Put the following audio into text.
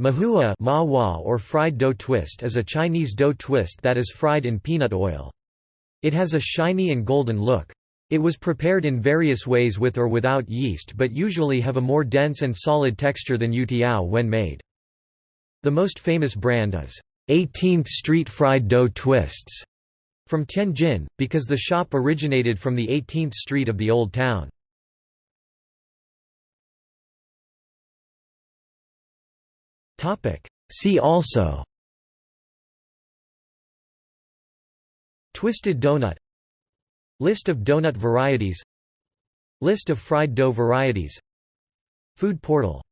Mahua ma or fried dough twist is a Chinese dough twist that is fried in peanut oil. It has a shiny and golden look. It was prepared in various ways with or without yeast but usually have a more dense and solid texture than youtiao when made. The most famous brand is 18th Street Fried Dough Twists from Tianjin, because the shop originated from the 18th street of the Old Town. See also. Twisted donut. List of donut varieties. List of fried dough varieties. Food portal